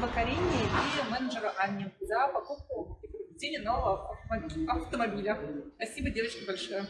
спасибо Карине и менеджеру Анне за покупку и приобретение нового автомобиля. Спасибо, девочки, большое.